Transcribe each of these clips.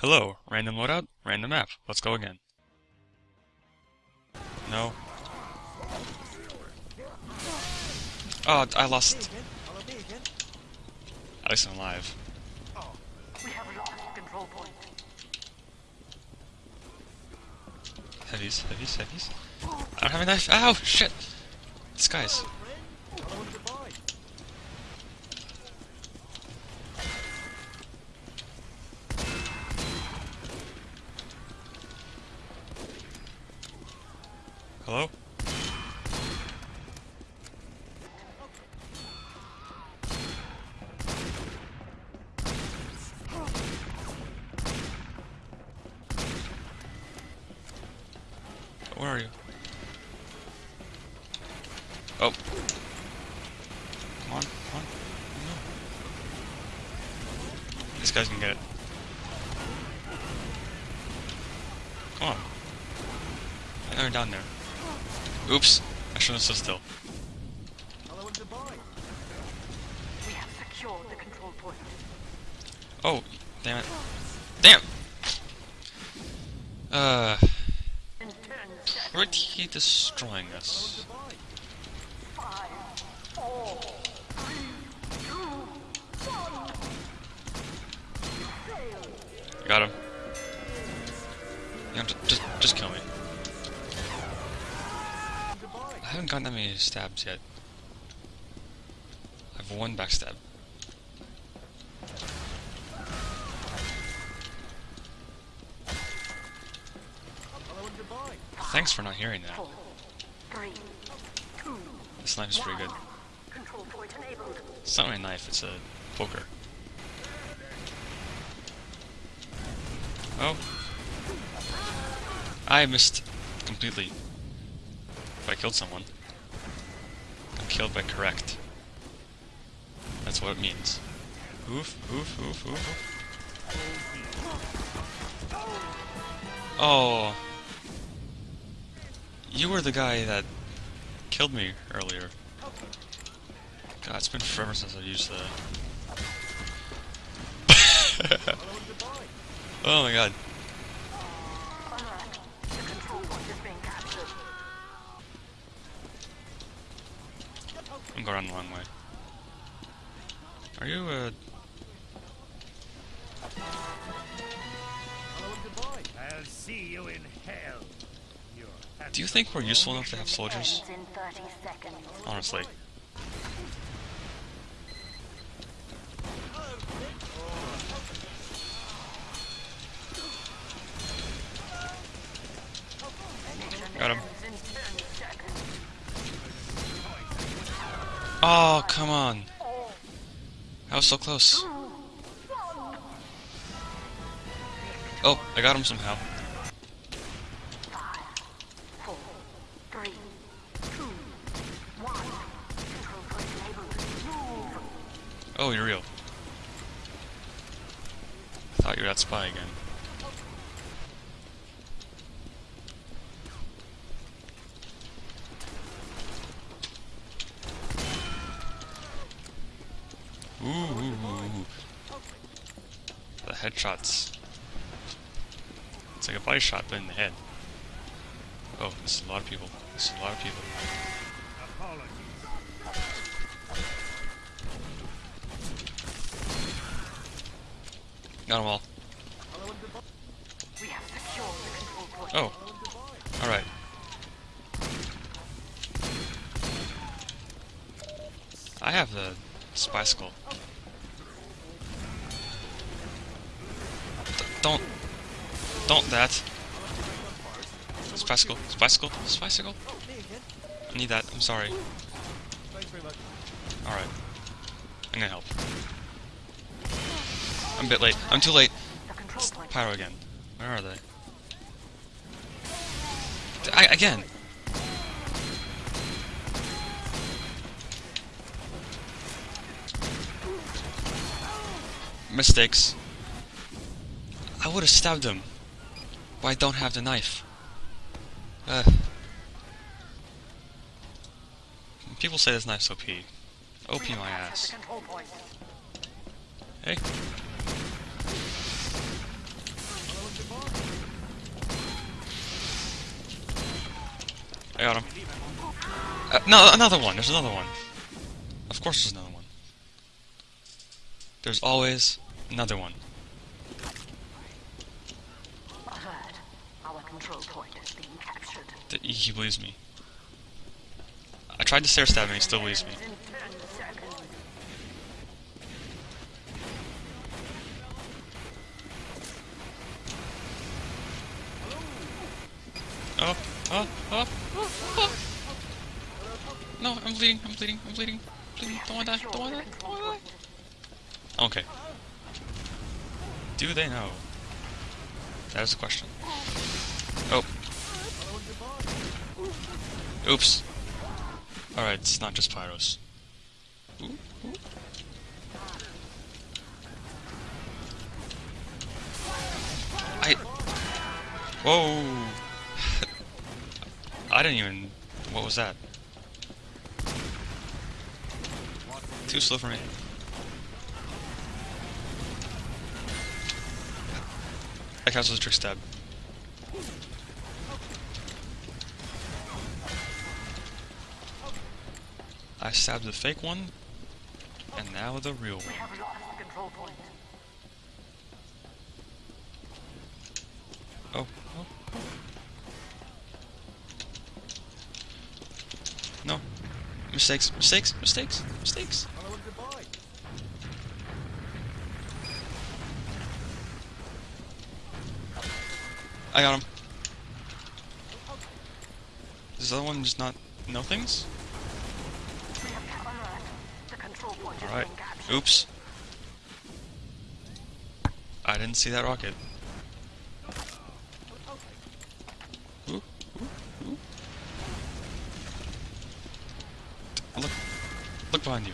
Hello, random loadout, random map. Let's go again. No. Oh, I lost. At least I'm alive. We have lost control point. Heavies, heavies, heavies. I don't have a knife. Ow, shit. This guy's. Hello? Where are you? Oh. Come on, come on. No. This guy's gonna get it. Come on. I know you're down there. Oops. I shouldn't have stood still. We have secured the control point. Oh, damn it. Damn! Uh, In ten he destroying us? Got him. Just, just, just kill me. I haven't gotten that many stabs yet. I have one backstab. Thanks for not hearing that. This knife is pretty good. It's not really a knife, it's a poker. Oh. I missed completely. If I killed someone. I'm killed by correct. That's what it means. Oof, oof, oof, oof. Oh. You were the guy that killed me earlier. God, it's been forever since I used the. oh my god. I'm going the wrong way. Are you, uh. I'll see you in hell. Do you think we're useful enough to have soldiers? Ends in 30 seconds. Honestly. Got him. Ends in 10 seconds. Oh, come on. I was so close. Oh, I got him somehow. Four, three, two, one. Control point enabled. Move. Oh, you're real. I Thought you were that spy again. Ooh, ooh, ooh. The headshots. It's like a body shot, but in the head. Oh, this is a lot of people. This is a lot of people. Got them all. Oh. Alright. I have the skull. D- don't. Don't that. Skull. Spy skull. I need that. I'm sorry. Alright. I'm gonna help. I'm a bit late. I'm too late. Pyro again. Where are they? I, again. Mistakes. I would have stabbed him. But I don't have the knife. Uh. People say this knife's OP. OP my ass. The control point. Hey. I got him. Uh, no, another one. There's another one. Of course there's another one. There's always another one. Alert. Our control point is being captured. Th- He believes me. I tried to stair stab him, he still believes me. In 10 seconds. No, I'm bleeding, I'm bleeding, I'm bleeding. bleeding. Don't wanna die, don't wanna die, don't wanna die. Okay. Do they know? That is the question. Oh. Oops. Alright, it's not just Pyros. I... Whoa! I didn't even... What was that? Too slow for me. Counts as a trick stab. I stabbed the fake one, and now the real one. We have lost the control point. Oh, oh. No. Mistakes, mistakes, mistakes, mistakes. I got him. Does the other one just not know things? Alright. Oops. I didn't see that rocket. Look, look behind you.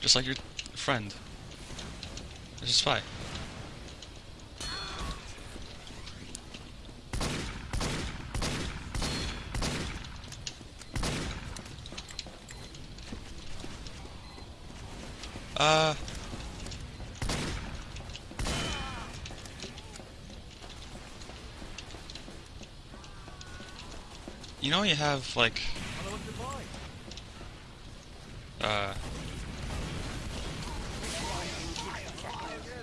Just like your friend. There's a spy. Uh. You know you have like uh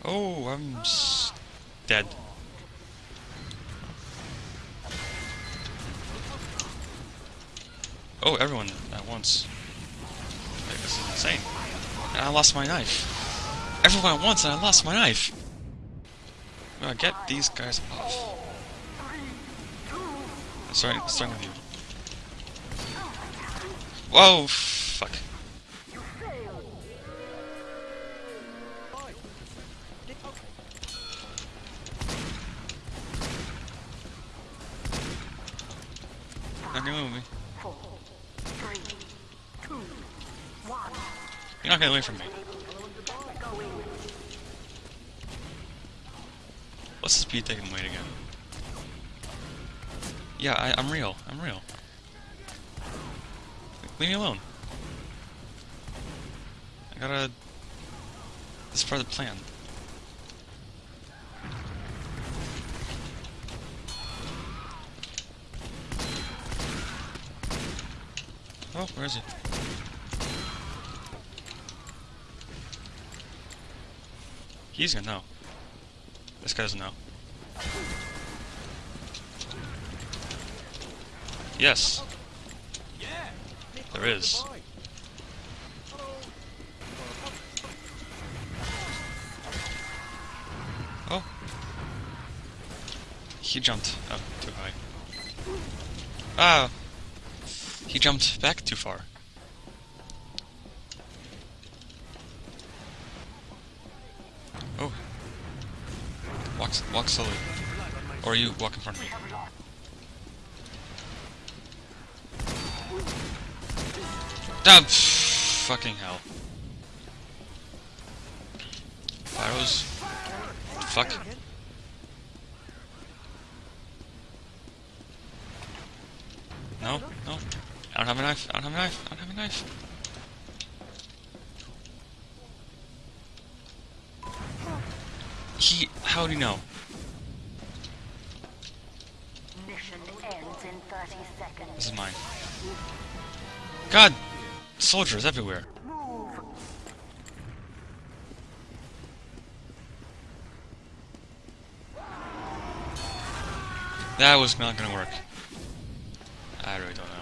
Oh, I'm dead. Oh, everyone at once. This is insane. And I lost my knife. Everyone at once and I lost my knife. I'm get these guys off. Starting, starting with you. Whoa, Not gonna me. Four, three, two, one. You're not getting away from me. What's the speed taking weight again? Yeah, I, I'm real. I'm real. Leave me alone. I gotta... This is part of the plan. Oh, where is it? He's gonna know. This guy doesn't know. Yes. There is. Oh. He jumped up too high. Ah! He jumped back too far. Oh. Walk, walk slowly. Or you walk in front of me. Ah, pff, fucking hell. Pyros. Fuck. No, no. I don't have a knife. I don't have a knife. I don't have a knife. He. How do you know? Mission ends in 30 seconds. This is mine. God! Soldiers everywhere. That was not gonna work. I really don't know.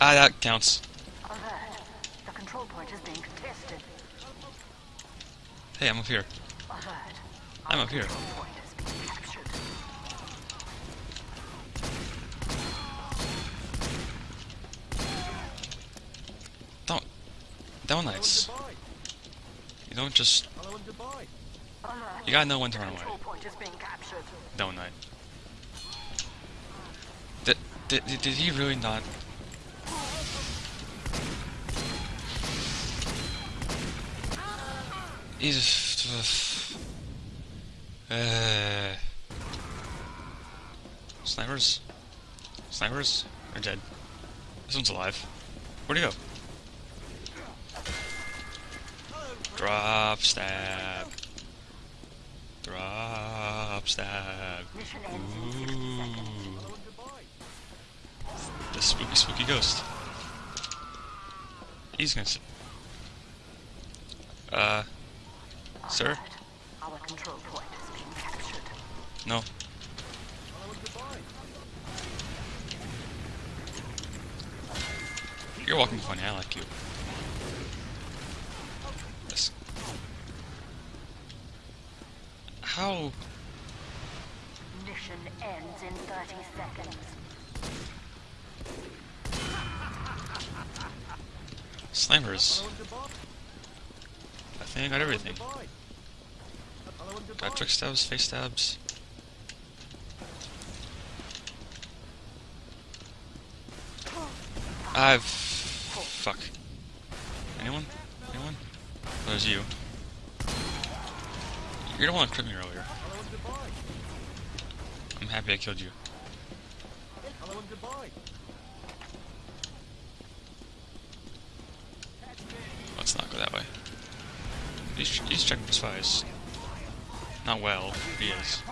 Ah, that counts. Alert. The control point is being contested. Hey, I'm up here. Alert. I'm up here. Control point is captured. Don't. Downlights. You don't just. You gotta know when to run away. Don't control point is being captured. Downlight. Did, did, did, he really not? He's. Uh, snipers? Snipers? Are dead. This one's alive. Where'd he go? Drop stab. Drop stab. Mission ends in 60 seconds. Ooh. The spooky, spooky ghost. He's gonna. Uh, sir? Our control point is being captured. No. You're walking funny. I like you. Yes. How? Mission ends in 30 seconds. Snipers. I think I got everything. Got trick stabs, face stabs. I've. Fuck. Anyone? Anyone? Oh, there's you. You're the one that crit me earlier. I'm happy I killed you. Let's not go that way. He's, he's checking for spies. Not well, he is.